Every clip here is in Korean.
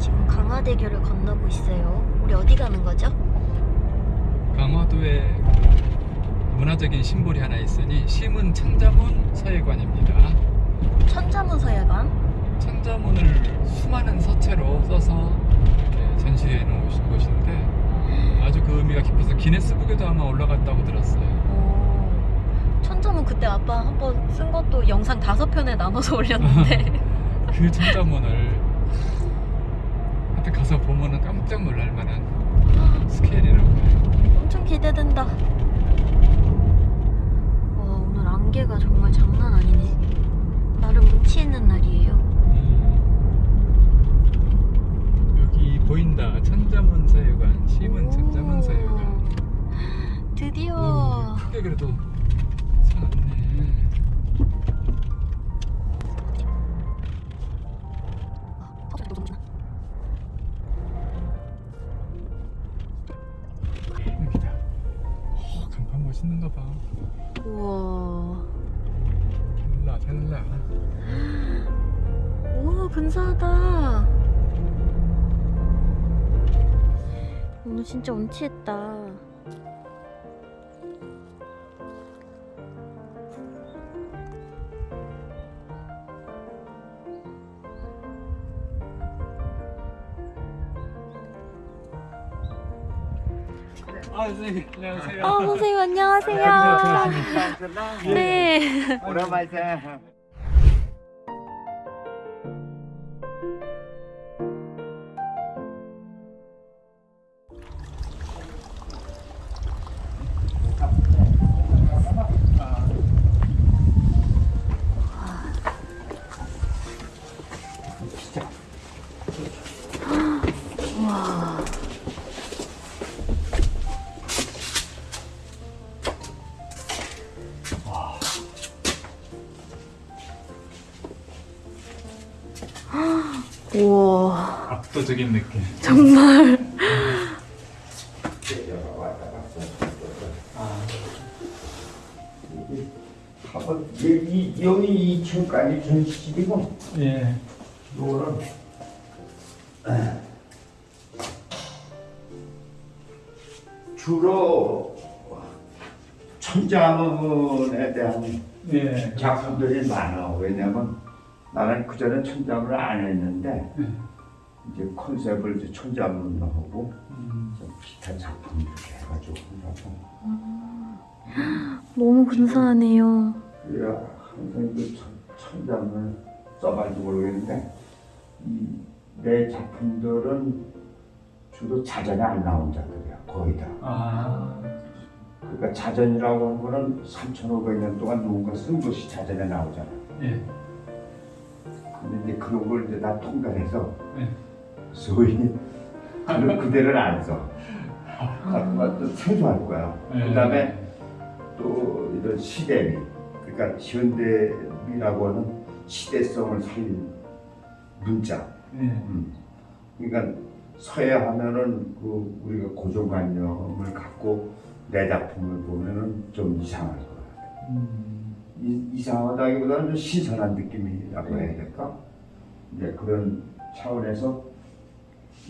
지금 강화대교를 건너고 있어요. 우리 어디 가는 거죠? 강화도에 문화적인 심볼이 하나 있으니 심은 천자문 서예관입니다. 천자문 서예관. 천자문을 수많은 서체로 써서 전시해 놓으신 곳인데 아주 그 의미가 깊어서 기네스북에도 아마 올라갔다고 들었어요. 오, 천자문 그때 아빠 한번 쓴 것도 영상 다섯 편에 나눠서 올렸는데 그 천자문을 하여튼 가서 보면은 깜짝 놀랄 만한 스케일이라고 해요. 엄청 기대된다. 와 오늘 안개가 정말 장난 아니네. 나름 운치 있는 날이에요. 음. 여기 보인다 천자문 서예관 심은 오, 천자문 서예관 드디어 오, 크게 그래도 잘라 오 근사하다. 오늘 진짜 운치했다. 선생님 안녕하세요 아 선생님 안녕하세요. 네. 오랜만이다. 우 와 압도적인 느낌 정말 여기 여기 2층까지 전시이고? 예. 요거는. 에, 주로 천자문에 대한 예. 작품들이 많아. 왜냐면 나는 그 전에 천자문을 안 했는데 예. 이제 컨셉을 이제 천자문으로 하고 음. 좀 기타 작품 이렇게 해가지고 하려고. 너무 근사하네요. 그래야 항상 그 천, 천장을 써가지고 모르겠는데 이내 작품들은 주로 자전에 안 나온 작품이야 거의 다 아. 그러니까 자전이라고 하는 거는 3,500년 동안 누군가 쓴 것이 자전에 나오잖아 예. 근데 이제 그런 걸 이제 다 통달해서 예. 소위 그 그대로는 안 써. 하지만 또 생소할 거야 예. 그 다음에 또 이런 시대미 그러니까 현대미라고 하는 시대성을 살린 문자 예. 음. 그러니까 서예하면은 그 우리가 고정관념을 갖고 내 작품을 보면은 좀 이상할 거야. 음. 이, 이상하다기보다는 좀 신선한 느낌이라고 해야 될까? 이제 그런 차원에서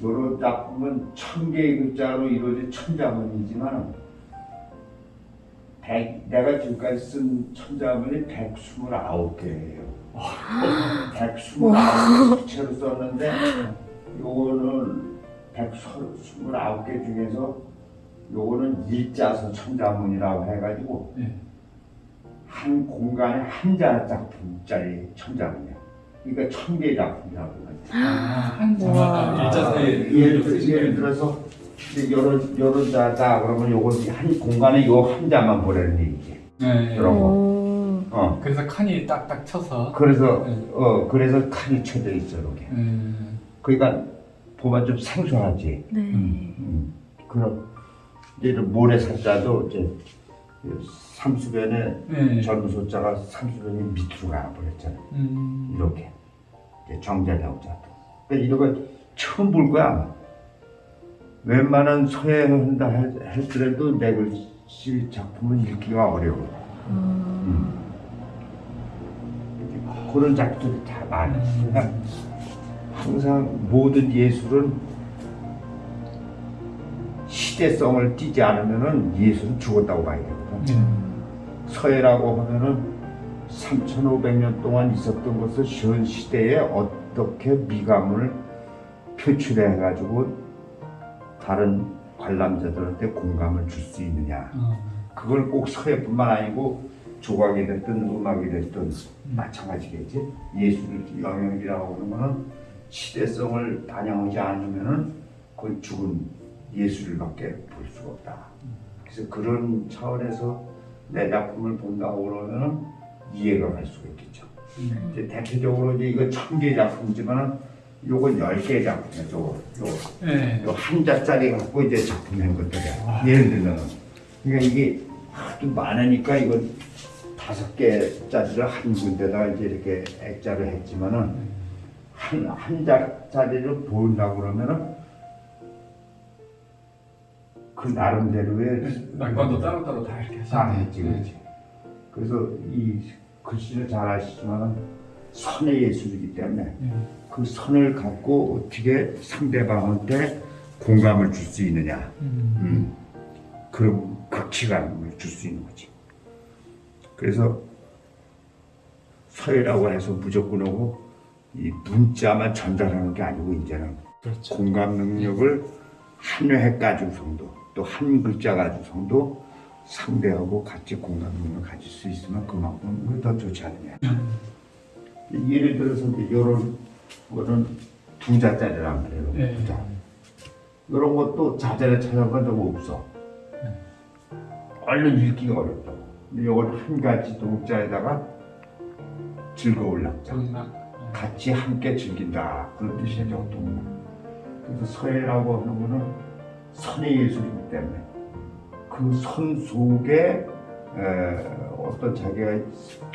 여러 작품은 천 개의 글자로 이루어진 천자문이지만 백, 내가 지금까지 쓴 천자문이 129개예요. 129개 수채로 썼는데 요거는 129개 중에서 요거는 일자서 천자문이라고 해가지고 예. 한 공간에 한 자 작품짜리 천자문이야. 그러니까 천 개의 작품이라고 아, 한 우와. 자마다 일자서에 예를, 들- 예를 들어서 여러 여러 자다 그러면 요거 한 공간에 요 한 자만 보내는 얘기지. 네. 그럼. 오. 어. 그래서 칸이 딱딱 쳐서 그래서 네. 어 그래서 칸이 쳐져 있어 이렇게. 음. 그러니까 보면 좀 생소하지. 네. 음. 음. 그럼 이제 이런 모래 사자도 이제 삼수변에 네. 젊은 소자가 삼수변이 밑으로 가버렸잖아. 음. 이렇게 정자 나오자. 그러니까 이런 거 처음 볼 거야. 웬만한 서예한다 했더라도 내 글씨 작품은 읽기가 어려워. 음. 그런 작품들이 다 많아. 항상 모든 예술은 시대성을 띠지 않으면은 예술은 죽었다고 봐야 되거든. 음. 서예라고 하면은 3,500년 동안 있었던 것을 현 시대에 어떻게 미감을 표출해 가지고 다른 관람자들한테 공감을 줄 수 있느냐. 어. 그걸 꼭 서예뿐만 아니고 조각이 됐든 음악이 됐든 마찬가지겠지. 예술 영역이라고 하는 거는 시대성을 반영하지 않으면은 그건 죽은 예술밖에 볼 수가 없다. 그래서 그런 차원에서 내 작품을 본다고 그러면은 이해가 갈 수가 있겠죠. 음. 이제 대표적으로 이제 이거 천 개 작품이지만은 요건 열 개 작품이야. 요거 요거 네. 요 한자짜리 갖고 이제 작품한 것들이야. 예를 들면 그러니까 이게 하도 많으니까 이건 다섯 개짜리를 한 군데다가 이제 이렇게 액자를 했지만은 한 한 자짜리를 본다고 그러면은 그 나름대로의 난관도 따로따로 다 이렇게 다. 했지 그렇지. 그래서 이 글씨를 잘 아시지만은 선의 예술이기 때문에 네. 그 선을 갖고 어떻게 상대방한테 공감을 줄 수 있느냐. 음. 음, 그런 극치감을 줄 수 있는 거지. 그래서 서예라고 해서 무조건 하고 이 문자만 전달하는 게 아니고 이제는 그렇죠. 공감 능력을 한회 가지고 정도 또 한 글자 가지고 정도 상대하고 같이 공감 능력을 가질 수 있으면 그만큼 그게 더 좋지 않느냐. 음. 예를 들어서 이런 거는 두 자짜리란 말이에요. 네. 두 자. 이런 것도 자잘에 찾아본 적 없어. 네. 얼른 읽기가 어렵다. 근데 이건 한 가지 동자에다가 즐거울 낙자. 정막. 같이 함께 즐긴다. 그런 뜻이에요, 동락. 그래서 서예라고 하는 거는 선의 예술이기 때문에 그선 속에 에, 어떤 자기가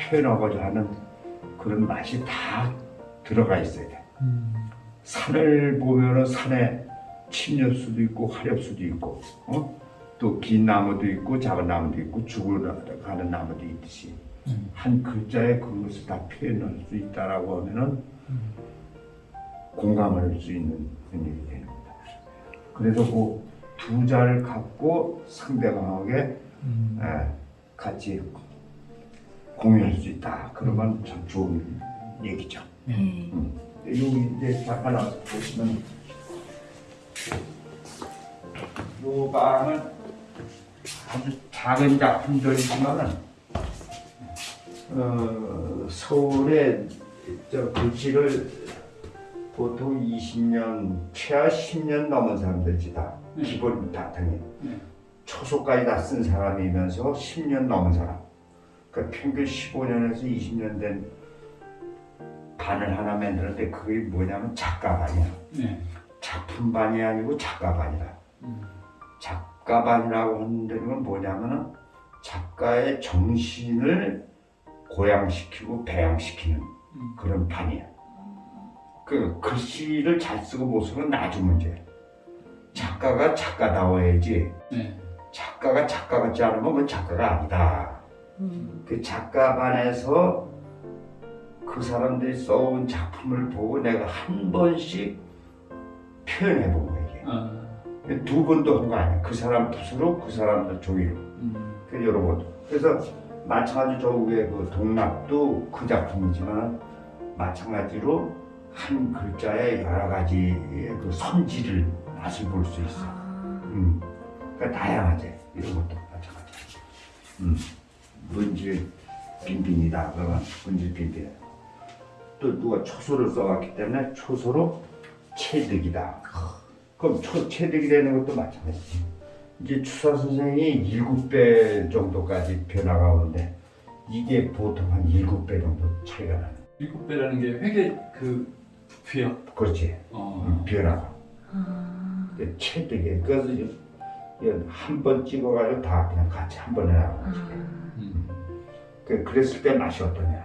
표현하고자 하는 그런 맛이 다 들어가 있어야 돼. 음. 산을 보면은 산에 침엽수도 있고 화렵수도 있고, 어? 또긴 나무도 있고 작은 나무도 있고 죽어가는 나무도 있듯이 음. 한 글자에 그것을 다 표현할 수 있다라고 하면은 음. 공감할 수 있는 그런 일이 되는 겁니다. 그래서 그 두 자를 갖고 상대방에게 음. 에, 같이 공유할 수 있다. 그러면 참 좋은 얘기죠. 네. 여기 이제 잠깐 보시면 요 방은 아주 작은 작품들이지만은 어, 서울에 저 글씨를 보통 20년 최하 10년 넘은 사람들이 다 네. 기본 바탕에 네. 초소까지 다 쓴 사람이면서 10년 넘은 사람 그러니까 평균 15년에서 20년 된 반을 하나 만드는데 그게 뭐냐면 작가반이야. 네. 작품반이 아니고 작가반이라. 음. 작가반이라고 하는 데는 뭐냐면은 작가의 정신을 고양시키고 배양시키는 음. 그런 반이야. 그 글씨를 잘 쓰고 못 쓰는 나중 문제. 작가가 작가다워야지. 네. 작가가 작가 같지 않으면 그건 작가가 아니다. 음. 그 작가 반에서 그 사람들이 써온 작품을 보고 내가 한 번씩 표현해 본 거야 이게. 아. 두 번도 한 거 아니야. 그 사람 붓으로 그 사람 종이로. 음. 그 여러 번. 그래서 마찬가지 저 위에 그 동락도 그 작품이지만 마찬가지로 한 글자에 여러 가지의 그 선지를 맛을 볼 수 있어. 아. 음. 그러니까 다양하지. 이런 것도 마찬가지. 음. 문질 빈빈이다. 그러면 문질 빈빈. 또 누가 초소를 써왔기 때문에 초소로 체득이다. 그럼 초, 체득이 되는 것도 마찬가지지. 이제 추사 선생이 일곱 배 정도까지 변화가 오는데 이게 보통 한 일곱 배 정도 차이가 나는. 일곱 배라는 게 회계 그 부피요. 그렇지. 어. 음, 변화가. 아. 체득이. 그래서 한 번 찍어가지고 다 그냥 같이 한 번에 거지. 아. 음. 그- 그랬을 때 맛이 어떠냐.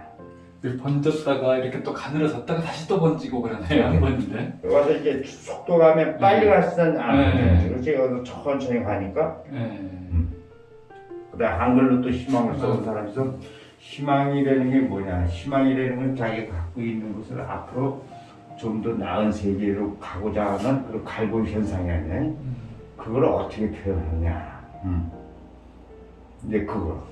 번졌다가 이렇게 또 가늘어졌다가 다시 또 번지고 그러네요 한 번인데. 와서 이제 속도감에 빨리 갈수는 안 네. 돼. 그렇지. 여기서 천천히 가니까. 네. 그다음 한글로 또 희망을 써온 사람이 있어. 희망이라는 게 뭐냐. 희망이라는 건 자기가 갖고 있는 것을 앞으로 좀 더 나은 세계로 가고자 하는 그런 갈고 현상이 아니야. 음. 그걸 어떻게 표현하냐. 음. 이제 그거.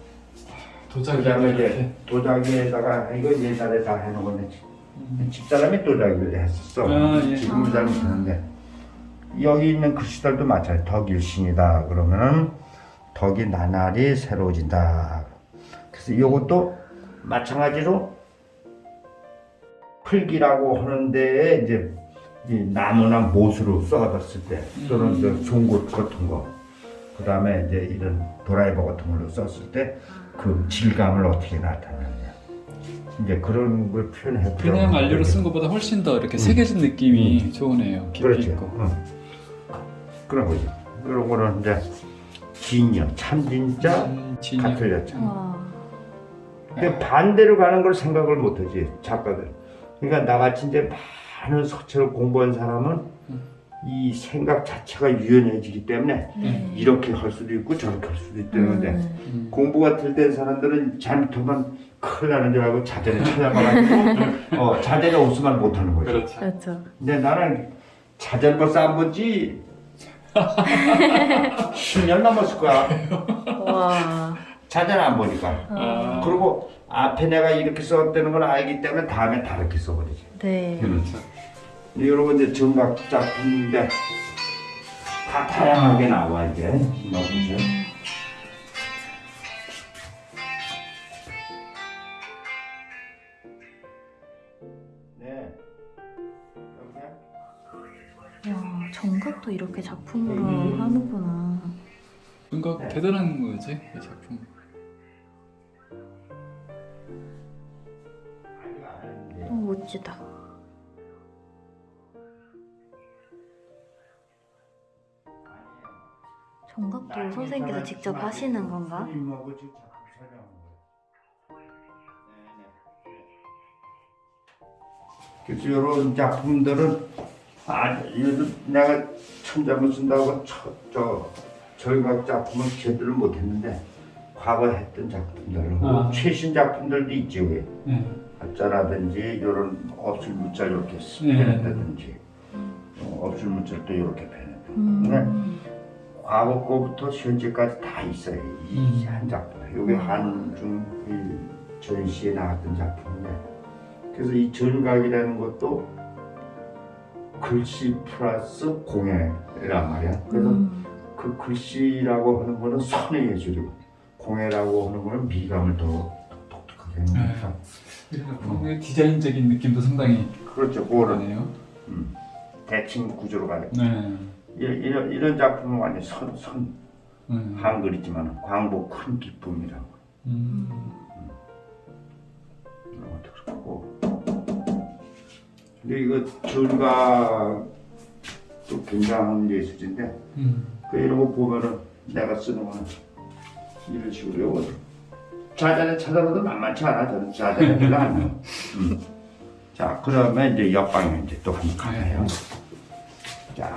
도자기 그다음에. 이제 도자기에다가 이거 옛날에 다 해놓은 건데 음. 집사람이 도자기를 했었어. 아, 예. 지금은 잘 못하는데 여기 있는 글씨들도 마찬가지. 덕일신이다. 그러면은 덕이 나날이 새로워진다. 그래서 이것도 마찬가지로 풀기라고 하는데 이제 이 나무나 못으로 써봤을 때 또는 음. 그 송곳 같은 거. 그 다음에 이제 이런 드라이버 같은 걸로 썼을 때 그 질감을 어떻게 나타내느냐. 이제 그런 걸 표현해 그냥 알료로 쓴 것보다 훨씬 더 이렇게 새겨진 느낌이 좋으네요. 깊이 그렇죠. 있고. 응. 그런 거죠. 그런 거는 이제 진여, 참 진짜, 음. 같은 여자. 와. 근데 반대로 가는 걸 생각을 못하지 작가들. 그러니까 나같이 이제 많은 서체를 공부한 사람은 음. 이 생각 자체가 유연해지기 때문에 네. 이렇게 할 수도 있고 저렇게 할 수도 있다는데 음. 음. 공부가 들된 사람들은 잘못하면 큰일 나는 줄 알고 자전에 찾아가가지고 어, 자전에 없으면 못하는 거죠. 그렇죠. 그렇죠. 근데 나는 자전거 싼 건지 10년 넘었을 거야. 와. 자전 안 보니까. 아. 그리고 앞에 내가 이렇게 썼다는 걸 알기 때문에 다음에 다르게 써버리지. 네. 그렇죠. 여러분 이제 정각 작품인데 다 다양하게 나와 이게. 넣어보세요. 네. 야, 정각도 이렇게 작품으로 음. 하는구나. 네. 대단한 거지 이 작품. 멋지다. 정각도 선생님께서 직접 하시는 건가? 거예요. 네네. 그래서 이런 작품들은 아, 내가 천장을 쓴다고 저, 저 절각 작품은 제대로 못했는데 과거 했던 작품들, 아. 최신 작품들도 있지 왜? 네. 가짜라든지 이런 업술 물자를 이렇게 네. 펴냈다든지 어, 업술 물자도 이렇게 펴냈다. 음. 과거 거부터 현재까지 다 있어요. 이 음. 한 작품. 이게 한중 이 전시에 나왔던 작품인데, 그래서 이 전각이라는 것도 글씨 플러스 공예란 말이야. 그래서 음. 그 글씨라고 하는 거는 선의 예술이고, 공예라고 하는 거는 미감을 더 독특하게 하는 거니까. 그래서 뭔가 디자인적인 느낌도 상당히 그렇죠. 그거는 그러네요. 음, 대칭 구조로 가요. 네. 이런, 이런, 이런 작품은 완전 선, 선, 음. 한글이지만 광복 큰 기쁨이라고. 음. 이런 것도 그렇고. 근데 이거 전가도 굉장한 예술인데, 음. 그 이런 거 보면은 내가 쓰는 거는 이런 식으로 요 거 자전에 찾아봐도 만만치 않아. 저는 자전에 별로 안 나와. 음. 자, 그러면 이제 옆방에 이제 또 한번 가봐요. 자.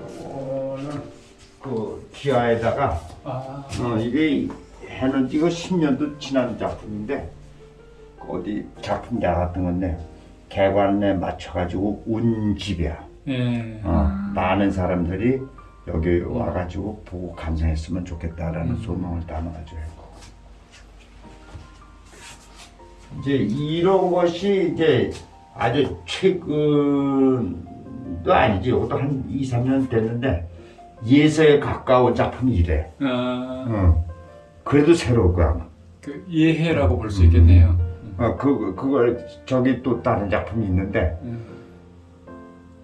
요거는 그 기아에다가 아. 어, 이게 해는 이거 10년도 지난 작품인데 어디 작품 나갔던 건데 개관에 맞춰가지고 온 집이야. 예. 어, 많은 사람들이 여기 와가지고 보고 감상했으면 좋겠다라는 음. 소망을 담아가지고 했고. 이제 이런 것이 이제 아주 최근도 아니지. 이것도 한 2, 3년 됐는데 예서에 가까운 작품이 이래. 아. 어. 그래도 새로울 거야. 아마. 그 이해라고 볼 수 있겠네요. 어, 그, 그걸 저기 또 다른 작품이 있는데 음.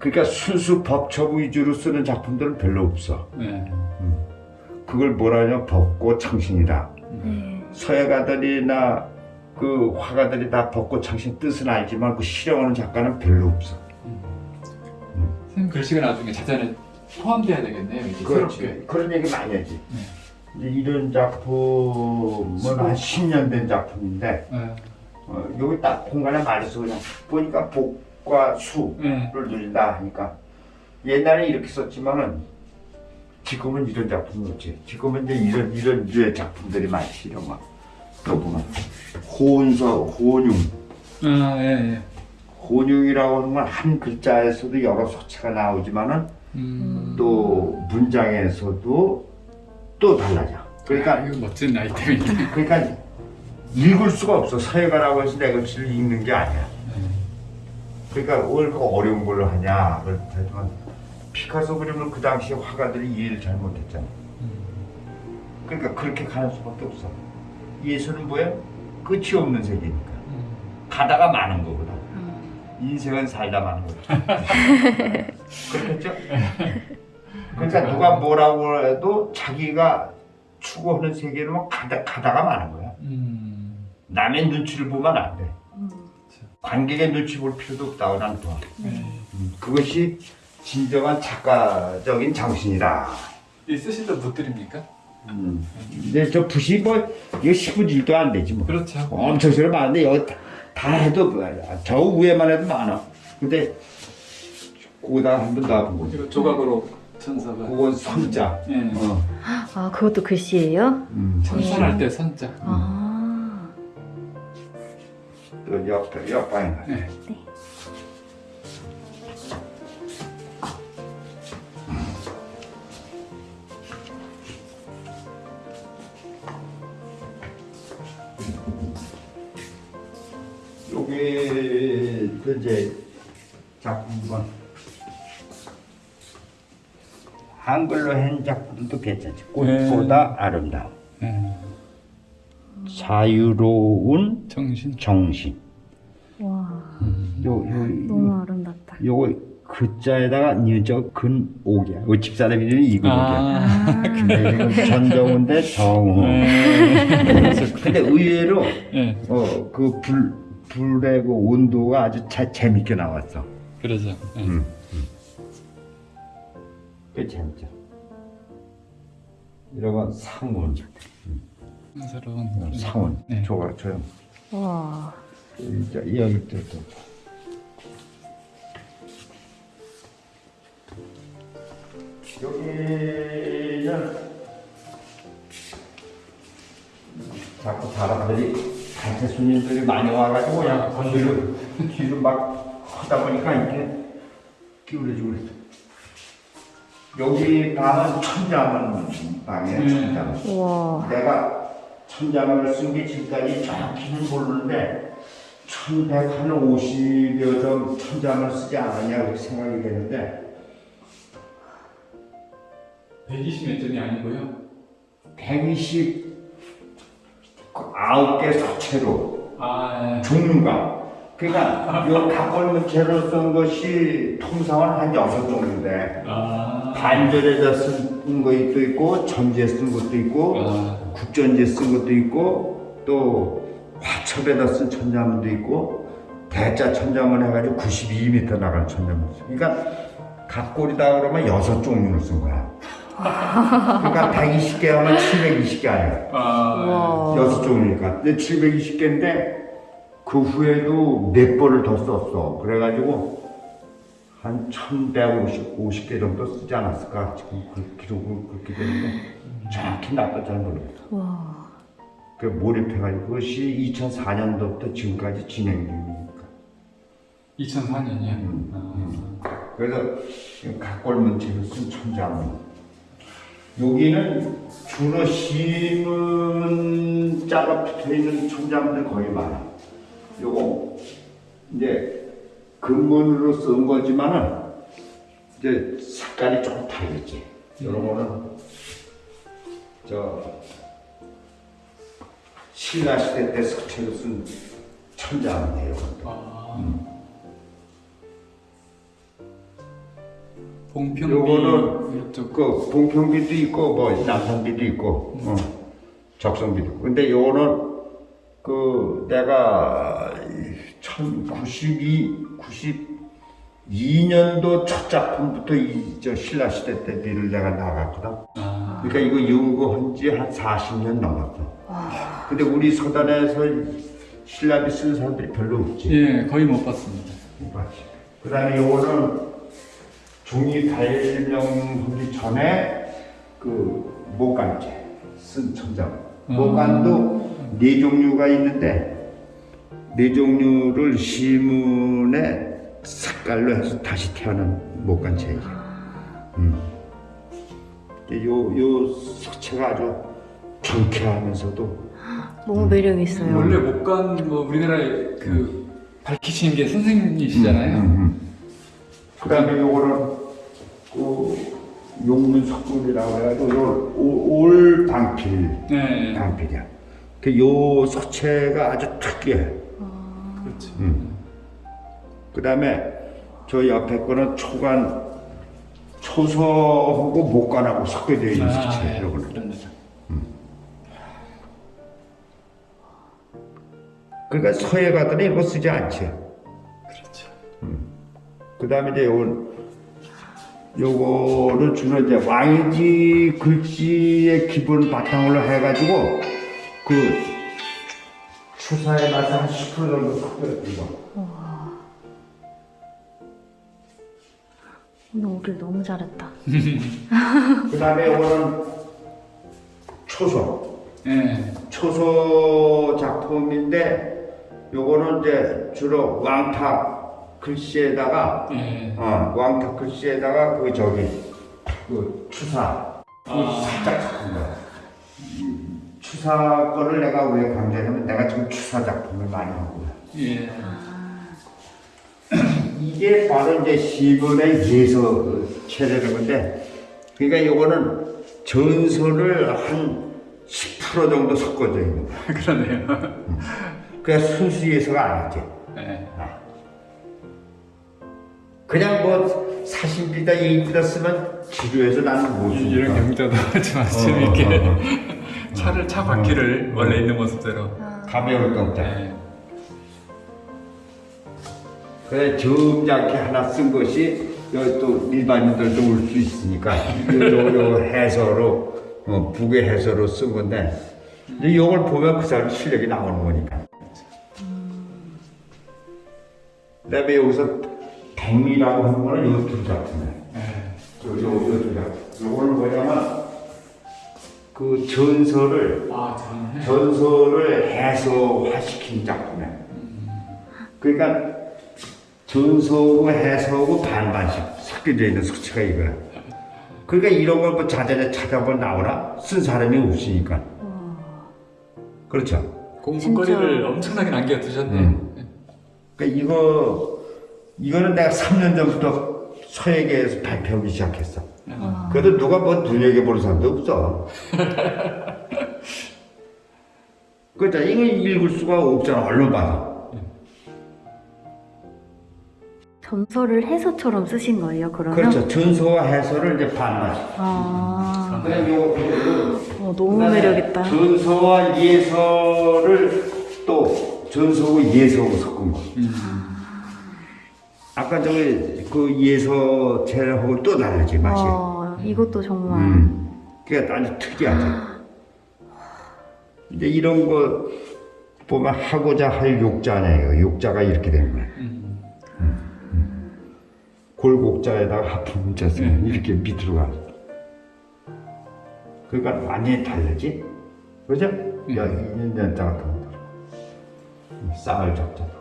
그러니까 순수 법처 위주로 쓰는 작품들은 별로 없어. 네. 그걸 뭐라냐 벚꽃 창신이다. 네. 서예가들이나 그 화가들이 다 벚꽃 창신 뜻은 알지만 그 실행하는 작가는 별로 없어. 선생님 글씨가 나중에 자전에 포함돼야 되겠네요. 새롭게. 그런 얘기 많이 하지. 이제 이런 작품은 한 10년 된 작품인데 네. 어, 여기 딱 공간에 맞아서 그냥 보니까 복 과수 네. 를 누린다 하니까 옛날에 이렇게 썼지만은 지금은 이런 작품이 없지. 지금은 이제 이런 이런 류의 작품들이 많지 이런 거. 또 보면 호은서 호은융 아, 예, 예. 호은융이라고 하는 건 한 글자에서도 여러 소체가 나오지만은 음. 또 문장에서도 또 달라져. 그러니까 이거 멋진 아이템이네. 그러니까 읽을 수가 없어. 서예가라고 해서 내 글씨를 읽는 게 아니야. 그러니까 왜 그렇게 어려운 걸로 하냐. 그렇지만 피카소 그림을 그 당시 화가들이 이해를 잘못했잖아. 그러니까 그렇게 가는 수밖에 없어. 예술은 뭐야? 끝이 없는 세계니까. 가다가 마는 거거든. 인생은 살다 마는 거다. 그렇겠죠? 그러니까 누가 뭐라고 해도 자기가 추구하는 세계는 뭐 가다, 가다가 마는 거야. 음. 남의 눈치를 보면 안 돼. 음. 관객의 눈치 볼 필요도 없다고 난 봐. 네. 음, 그것이 진정한 작가적인 정신이다. 이 쓰시던 붓들입니까? 음. 근데 저 붓이 뭐 이거 10분질도 안 되지 뭐. 그렇죠. 엄청 쓰려 많은데 여기 다, 다 해도 저 위에만 해도 많아. 근데 거기다가 한번더 하고 이거 조각으로 천사가. 그건 선자. 예. 어. 아 그것도 글씨예요? 음. 천선할 때 선자. 아. 또 옆에 옆방에 가. 네. 여기 그 이제 작품은 한글로 한 작품도 괜찮지. 꽃보다 아름다움. 네. 자유로운 정신. 정신. 와 요, 요, 너무 요, 아름답다. 요거 글자에다가 니은자 근 옥이야. 요 집사람 이름이 이근 옥이야. 아. 전정훈 대 정우. 네. 근데 의외로 예. 어그 불 불의 그 온도가 아주 자, 재밌게 나왔어. 그러죠. 예. 음. 그 재밌죠. 이런 건 상온, 새로운 그런- 상온. 네. 저거 저요. 와. 여기 여기 또 또. 여기는 자꾸 사람들이 단체 손님들이 많이 와가지고 그냥 건드려 뒤로 막 하다 보니까 이렇게 기울여지고 그랬어. 여기 방은 천자문 방이에요, 천자문. 와. 내가 천장을 쓴게 지금까지 정확히는 모르는데 1150여 점 천장을 쓰지 않았냐 그렇게 생각이 되는데 120몇 점이 아니고요. 129개 서체로 아, 예. 종류가 그러니까 이 각골문체로 쓴 것이 통상은 한 여섯 종류인데 아. 반절에다 쓴 것도 있고 전지에 쓴 것도 있고 아. 국전지에 쓴 것도 있고 또 화첩에다 쓴 천자문도 있고 대자 천자문 해가지고 92m 나간 천자문 있어. 그러니까 각골이다 그러면 여섯 종류를 쓴 거야. 그러니까 120개 하면 720개 아니야. 아. 와. 여섯 종류니까. 근데 720개인데 그 후에도 몇 번을 더 썼어. 그래가지고 한 1150개 정도 쓰지 않았을까. 지금 그 기록을 그렇게 되는데 정확히 나도 잘 모르겠어. 와. 그 몰입해가지고 그것이 2004년도부터 지금까지 진행 중이니까. 2004년이요. 음, 그래서 각골문체로 쓴 천자문. 여기는 주로 신문자가 붙어 있는 천자문들 거의 많아. 요거 이제 근문으로 쓴 거지만은 이제 색깔이 조금 다르겠지. 이런 거는 저 신라 시대 때 서체로 쓴 천자문이에요. 아. 봉평비 요거는 그 봉평비도 있고 뭐 남성비도 있고 어, 적성비도 있고 근데 요거는 그 내가 1092 92년도 첫 작품부터 이 저 신라 시대 때 비를 내가 나갔거든. 아. 그러니까 이거 연구한 지 한 40년 넘었어. 근데 우리 서단에서 신라비 쓰는 사람들이 별로 없지. 예, 거의 못 봤습니다. 그 다음에 요거는 종이 발명하기 전에 그 목간제 쓴 천장. 음. 목간도 네 종류가 있는데 네 종류를 시문에 색깔로 해서 다시 태어난 목간제예요. 음. 근데 요, 요 색채가 아주 경쾌하면서도 너무 매력 있어요. 원래 목간 뭐 우리나라에 그 밝히신 게 선생님이시잖아요. 음, 음. 그다음에 요거는 그 용문 석굴이라고 해가지고 요 올- 올 방필 네. 방필이야. 그 요 소체가 아주 특이해. 그렇지. 음. 그 다음에 저 옆에 거는 초간 초서하고 목간하고 섞여져 있는 아, 소체. 예. 요거는. 그런 그러니까 서해 가더니 이거 쓰지 않지. 그렇죠. 그다음에 이제 요건 요거를 주로 이제 왕지 글씨의 기본 바탕으로 해가지고 그 추사에 맞서 한 10% 정도 섞어요 이거. 오늘 오길 너무 잘했다. 그 다음에 요거는 초소. 예. 초소 작품인데 요거는 이제 주로 왕탁 글씨에다가 예. 어, 왕탁 글씨에다가 그 저기 그 추사 그 아. 살짝 섞은 거야. 이 추사 거를 내가 왜 강조하냐면 내가 지금 추사 작품을 많이 하고 예. 이게 바로 이제 시분의 예서 체례는 건데 그러니까 요거는 전설을 한 10% 정도 섞어져 있는 거야. 그러네요. 그냥 순수 예서가 아니지. 예. 그냥 뭐 사신비다 예의비다 쓰면 지루해서 나는 못 쓰니까. 이런 경자도 어, 재미있게 어, 어, 어. 차를 차 바퀴를 원래 있는 모습대로. 가벼울 경자. 예. 그래 점잖게 하나 쓴 것이 여기 또 일반인들도 올 수 있으니까 요, 해서로 어, 북의 해서로 쓴 건데 이걸 보면 그 사람 실력이 나오는 거니까. 그다음에 여기서 백미라고 하는 거는 요두 작품이에요. 예. 요, 요, 요두 작품. 요거는 뭐냐면 그 전설을 아, 전설을 해소화시킨 작품이야. 그러니까 전서하고 해서하고 반반씩 섞여져 있는 수치가 이거야. 그러니까 이런 걸뭐 자전에 찾아보면 나오나? 쓴 사람이 없으니까. 그렇죠. 공부거리를 진짜. 엄청나게 남겨두셨네. 음. 그러니까 이거, 이거는 내가 3년 전부터 서예계에서 발표하기 시작했어. 그래도 누가 뭐 눈여겨보는 사람도 없어. 그렇죠. 이거 읽을 수가 없잖아. 얼른 봐서. 전설을 해서처럼 쓰신 거예요, 그러면? 그렇죠. 전서와 해설을 이제 반반씩. 아, 그래, 요, 요, 요. 어, 너무 매력있다. 전서와 예서를 또 전서하고 예서하고 섞은 거. 음. 아까 저기 그 예서 체하고 또 다르지 맛이. 어, 이것도 정말. 음. 그게 아주 특이하죠. 이제 이런 거 보면 하고자 할 욕자네요. 욕자가 이렇게 되는 거야. 음. 골곡자에다가 하품 문자 쓰면 음. 이렇게 밑으로 가. 그러니까 완전히 다르지? 그죠? 야, 인연자 같은 것도 그렇고. 쌀 적자도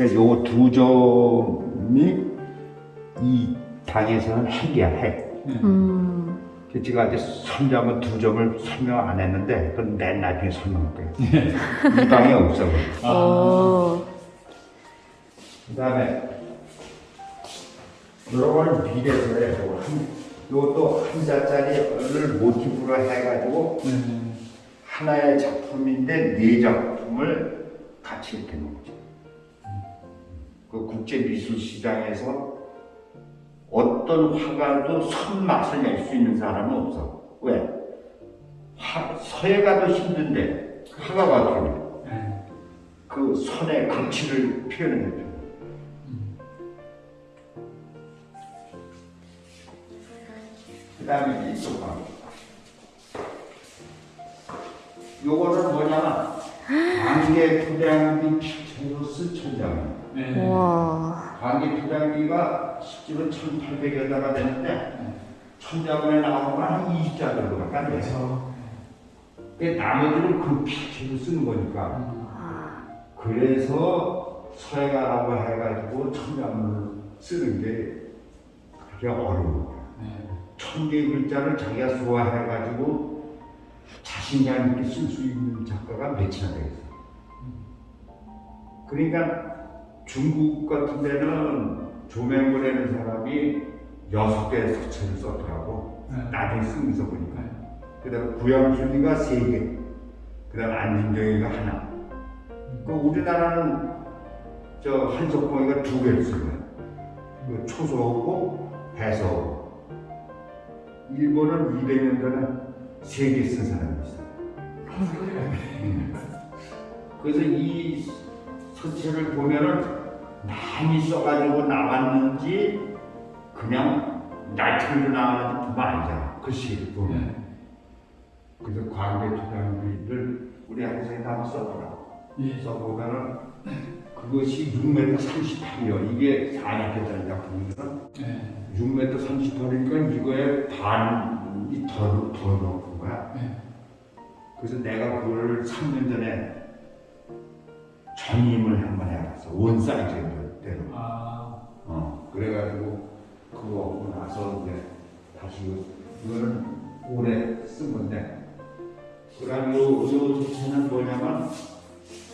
그래서 요거 두 점이 이 당에서는 핵이야, 핵. 음, 그 제가 아직 선점은 두 점을 설명 안 했는데, 그건 맨 나중에 설명할 거예요. 이 방에 없어. 아. 어, 그 다음에 요거는 미래서예요. 요거 한, 요것도 한 자짜리를 모티브로 해가지고 음. 하나의 작품인데 네 작품을 같이 이렇게 놓은. 그 국제 미술 시장에서 어떤 화가도 손맛을 낼 수 있는 사람은 없어. 왜? 화, 서예 가도 힘든데 화가가 어떻게 예. 그 선의 가치를 표현해줘. 그 다음에 이쪽 방. 요거는 뭐냐면, 관계 부장비 피체로스 천장. 예. 와, 관계 부장비가 실제로 1800여 대가 되는데, 천자문에 나오면 한 20자 정도밖에 안 돼요. 근데 나머지는 그 피치로 쓰는 거니까. 아, 그래서 서해가라고 해가지고 천자문을 쓰는 게 그게 어려운 거야. 네. 천 개의 글자를 자기가 소화해가지고 자신감 있게 쓸 수 있는 작가가 몇이나 되겠어. 그러니까 중국 같은 데는 조맹고라는 사람이 여섯 개의 서체를 썼더라고. 네. 나중에 쓰면서 보니까. 네. 그 다음에 구양순이가 세 개, 그 다음에 안진정이가 하나. 그 우리나라는 저 한석봉이가 두 개를 쓴 거야. 그 초소하고 배서하고. 일본은 200년 전에 세 개 쓴 사람이 있어. 음. 그래서 이 서체를 보면은 많이 써가지고 나왔는지 그냥 날틀로 나왔는지 보면 알잖아. 글씨를 보면. 네. 그래서 광대투장비를 우리 학생이 다 써보라. 예. 써보면은 그것이 6m 38이요. 이게 40개짜리 작품이거든. 네. 6m 38이니까 이거에 반이 더, 더 높은 거야. 네. 그래서 내가 그걸 3년 전에 전임을 한 번 해봤어. 원 사이즈대로. 아, 어, 그래가지고 그거 하고 나서 이제 다시 이거- 이거는 올해 쓴 건데 그 다음 요, 요 소체는 뭐냐면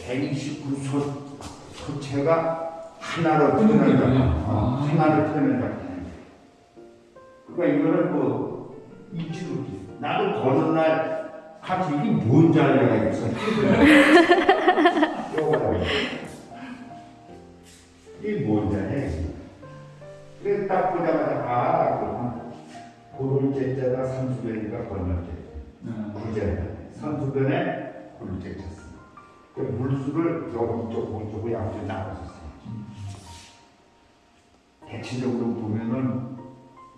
129소 소체가 하나로 끊는 트는 거군요. 작품 어, 아. 하나로 작품 그러니까 이거는 뭐 잊지도 못해 나도 거는 날 같이 이게 뭔지 알려야겠어 이게 뭔지 그래서 딱 보자마자 아 그렇구나. 고를 제자가 산수변이니까 건널제 네. 구제 산수변에 고를 제자 씁니다 그 물수를 여기 쪽 오른쪽으로 양쪽에 나눠서 써요. 대체적으로 보면은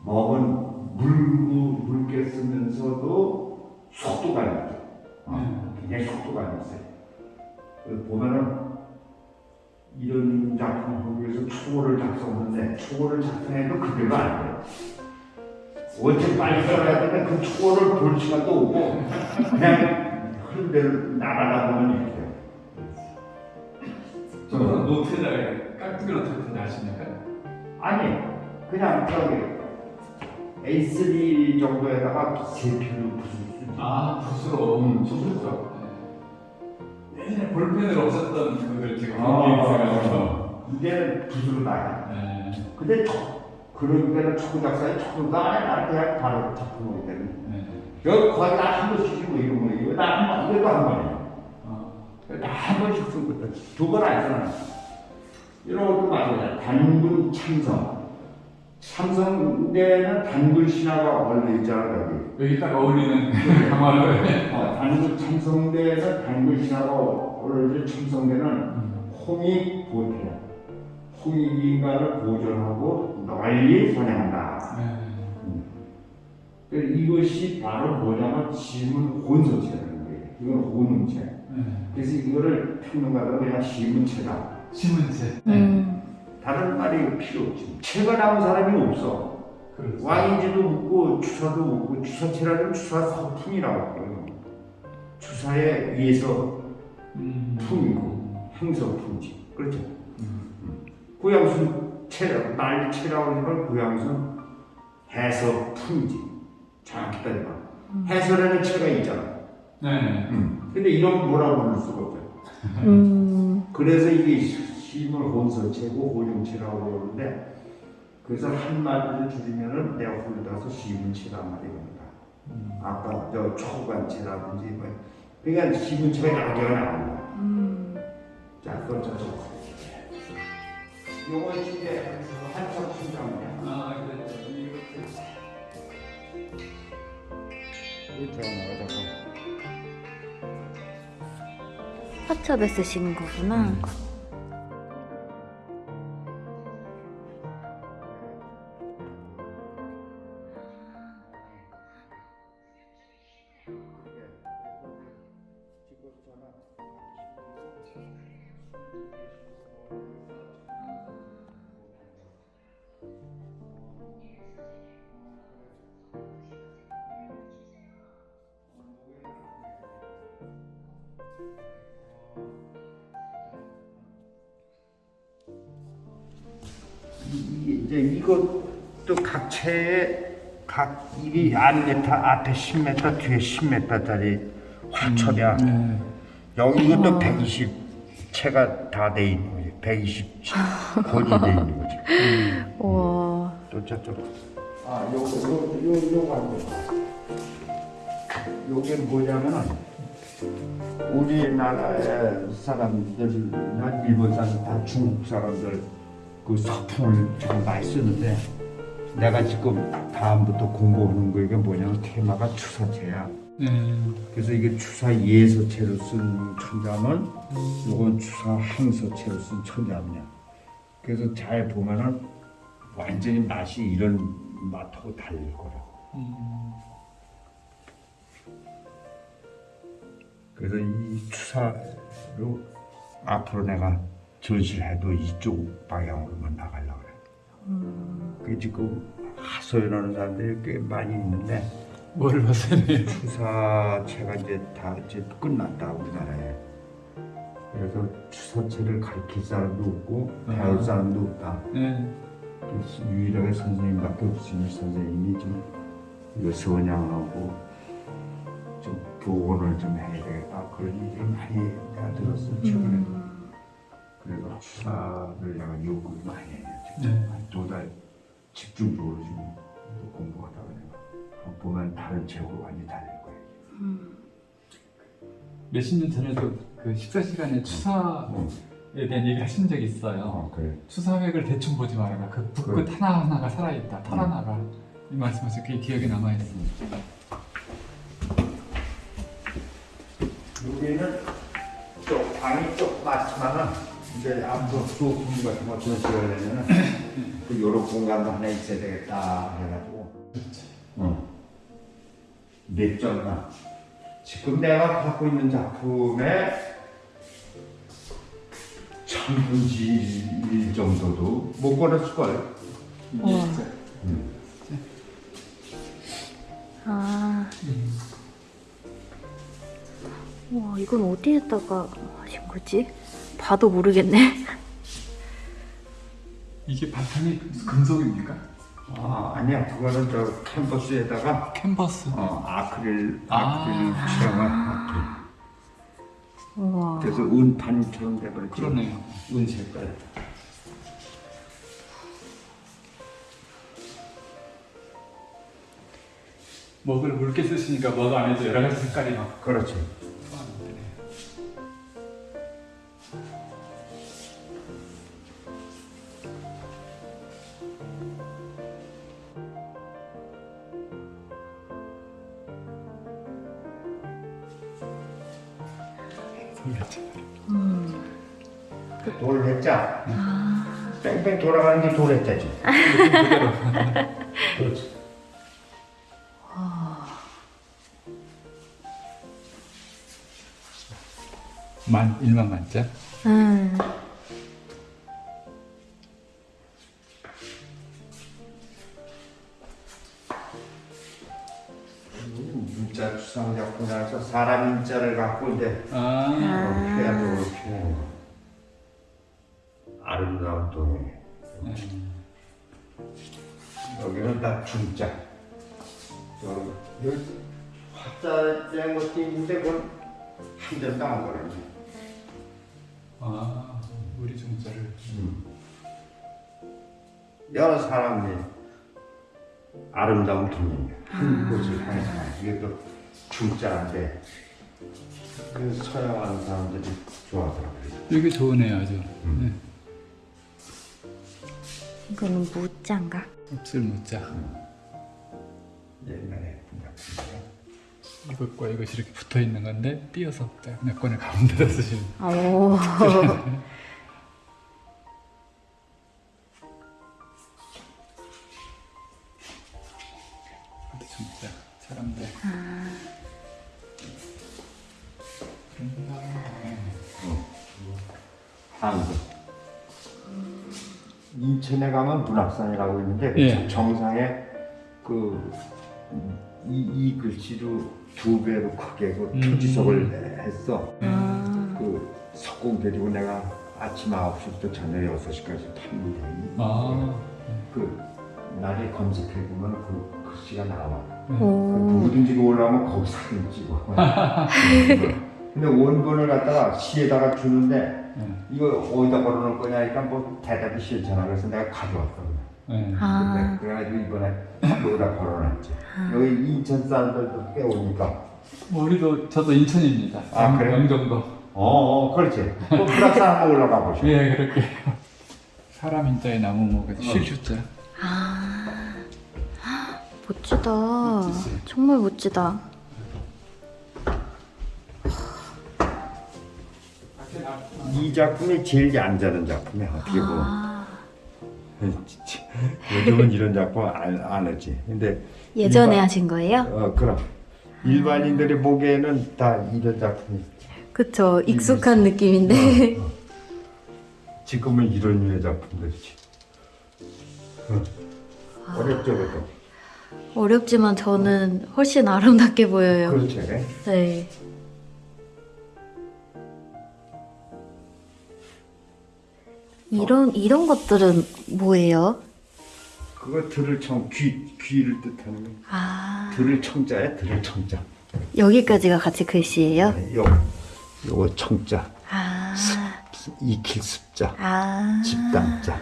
먹은 물고 묽게 쓰면서도 속도가 있죠. 어, 굉장히 속도가 있어요. 그 보면은 이런 작품을 보기 위해서 초고를 작성하는데 초고를 작성해도 그대로 안 돼요. 원체 빨리 써야 되는데 그 초고를 볼 시간도 없고 그냥 흐른 대로 나가다 보면 이렇게 돼요. 저는 노트에다가 깍두기 노트 같은 데 하십니까? 아니 그냥 저기 A3 정도에다가 세필로 붓을 쓰지. 아, 붓으로. 음, 붓으로. 네. 예전에 볼펜으로 없었던 그걸 제가 아. 이제는 붓으로 나가. 네. 근데 초, 그런 데는 초고 작사에 초고가 안에 날 그냥 바로 작품하기 때문에 네. 여기 거의 다한 번씩 뭐 이런 거 이거 나한 번, 이것도 한 번이에요. 어. 다한 번씩 쓴 거다. 두번 안 쓰나. 이런 것도 마찬가지야. 단군 참성. 참성대는 단군 신화가 원래 있잖아, 여기. 여기 딱 어울리는 그 강화를. 어, 단군 참성대에서 단군 신화가 원래 참성대는 홍익 보태. 홍익 인간을 보존하고 널리 선양한다. 네. 그래서 이것이 바로 뭐냐면 지문 혼서체라는 거예요. 이건 혼음체. 네. 그래서 이거를 평론가들은 그냥 시문체다. 신문체. 네. 음, 다른 말이 필요 없지. 체가 나온 사람이 없어. 그렇죠. 왕인지도 묻고 주사도 묻고 주사체라는 주사 서품이라고 해요. 주사에 의해서 음. 품이고 행서품이지. 그렇죠. 음. 구양순 체라고 난리체라고 하는 건 구양순 해서품이지. 정확히 따지면 해설에는 체가 있잖아. 네. 근데 이런 뭐라고 부를 수가 없어요. 음, 그래서 이게 힘을 혼서체고 호용체라고 그러는데 그래서 한 마디를 줄이면은 내가 홀려서 시문체란 말이 됩니다. 음. 아까 저 초관체라든지 뭐 그러니까 시문체가 개가 나옵니다. 음. 자, 그건 저 요거 이제 한참 충전이야. 아, 그렇죠. 이렇게. 이렇게 나가자고. 화첩에 쓰시는 거구나. 음. 이게 앞메타 앞에 10m 뒤에 10m짜리 화초야. 네. 여기 이것도 120 채가 다 돼 있는 거지. 120 권이 돼 있는 거지. 와. 또 저쪽. 아, 요거 요거 요 요거 안 돼. 요게 뭐냐면은 우리나라의 사람들이나 일본 사람들 다 중국 사람들 그 서풍을 많이 쓰는데 내가 지금 다음부터 공부하는 거 이게 뭐냐면 테마가 추사체야. 네. 그래서 이게 추사 예서체로 쓴 천자문, 요건 추사 항서체로 쓴 천자문이야. 그래서 잘 보면은 완전히 맛이 이런 맛하고 달릴 거라고. 음. 그래서 이 추사로 앞으로 내가 전시를 해도 이쪽 방향으로만 나가려고 그래. 그 지금 하소연하는 사람들이 꽤 많이 있는데 뭐를 봤어요? 추사체가 이제 다 이제 끝났다 우리나라에. 그래서 추사체를 가르칠 사람도 없고 배울 아. 사람도 없다. 네. 유일하게 선생님밖에 없으니 선생님이 좀 이거 선양하고 좀 교원을 좀 해야 되겠다 그런 얘기를 많이 내가 들었어 최근에. 그래서 추사를 내가 요구를 많이 해요. 네. 한두달 집중적으로 지금 공부하다가 내가 보면 다른 책으로 완전히 달릴 거예요. 몇십 년 전에도 그 식사 시간에 추사에 대한 얘기 하신 적이 있어요. 어, 그래. 추사획을 대충 보지 말아라. 그 붓끝 하나 하나가 살아있다. 털 하나가 이 말씀하셔서 그게 기억에 남아 있습니다. 여기는 좀 방이 좀 많지만은 이제 앞으로 수업 공부 같은 거 전시를 하려면은 그 요런 공간도 하나 있어야 되겠다 해가지고 어. 몇 점나 지금 내가 갖고 있는 작품의 천분지 일 정도도 못 걸었을걸 우와. 진짜 아. 와, 이건 어디에다가 하신 거지? 봐도 모르겠네. 이게 바탕이 금속입니까? 아 아니야 그거는 저 캔버스에다가 캔버스. 어, 아크릴 아. 아크릴 칠한 아크릴 우와. 그래서 은판처럼 돼버렸지. 그러네요. 은 색깔. 먹을 묽게 쓰시니까 먹 안에도 여러 가지 색깔이 막 그렇지. 아. 뺑뺑 돌아가는 게 돌했자지. 그렇지. 만 일만 만점. 음. 문자 추상 작품이라서 사람 인자를 갖고 이제 아. 해야도 이렇게 아름다운 동네. 음. 여기는 다 중자. 저 여기 화자 된 것도 있는데 그건 한 점도 안 걸었네. 아. 우리 중자를. 여러 사람이 아름다운 동네야. 한 곳을 향해서 이게 또 중자인데 그 서양하는 사람들이 좋아하더라고요. 이게 좋으네요 아주. 음. 이거는 무자인가? 네. 없을 무자. 옛날에. 이것과 이것이 이렇게 붙어 있는 건데 띄어서 권을 가운데다 쓰시는. 오. 그것도 진짜 사람들. 한국. 인천에 가면 문학산이라고 있는데 예. 정상에 그 이, 이 글씨로 두 배로 크게 그 음. 표지석을 했어. 아. 그 석공 데리고 내가 아침 9시부터 저녁 6시까지 탔는데 아, 그 날에 검색해보면 그 글씨가 나와 그 오. 누구든지 올라오면 거기 사진 찍어 근데 원본을 갖다가 시에다가 주는데 네. 이거 어디다 걸어놓을 거냐니까 뭐 대답이 싫잖아 그래서 내가 가져왔거든 네. 아. 그래가지고 이번에 여기다 걸어놨지 여기 인천 사람들도 꽤 오니까 뭐 우리도 저도 인천입니다. 아, 그래요? 영종도. 어, 어 그렇지 또 불악산 한번 올라가 보시오 예, 그렇게. 사람 인자에 나무 먹어서 실주자. 아. 멋지다. 멋지지. 정말 멋지다. 이 작품이 제일 얌전한 작품이야 어떻게 보면 아. 요즘은 이런 작품 안, 안 하지 근데 예전에 일반- 하신 거예요? 어 그럼 일반인들이 보기에는 다 이런 작품이 그쵸. 익숙한 느낌인데. 어, 어. 지금은 이런 류의 작품들이지 어. 어렵죠 그것도 어렵지만 저는 훨씬 아름답게 보여요. 그렇지 네. 이런 이런 것들은 뭐예요? 그거 들을 청, 귀, 귀를 뜻하는 거. 아. 들을 청자야? 들을 청자. 여기까지가 같이 글씨예요? 네, 요, 요거 청자. 아, 익힐 습자. 아, 집당자.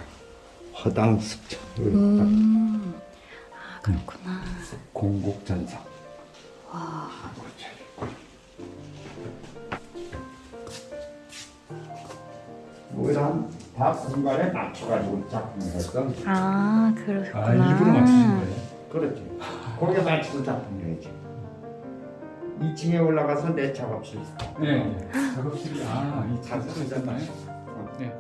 허당 습자. 음, 아 그렇구나. 공곡전상 와, 뭐다 다 공간에 맞춰가지고 작품을 했어 아 그렇구나. 아, 일부러 맞추신 거예요? 그렇지 거기에 맞춰서 작품을 해야지 2층에 올라가서 내 작업실 네. 작업실이 아, 이 작업실 작업실이잖아요. 어. 네.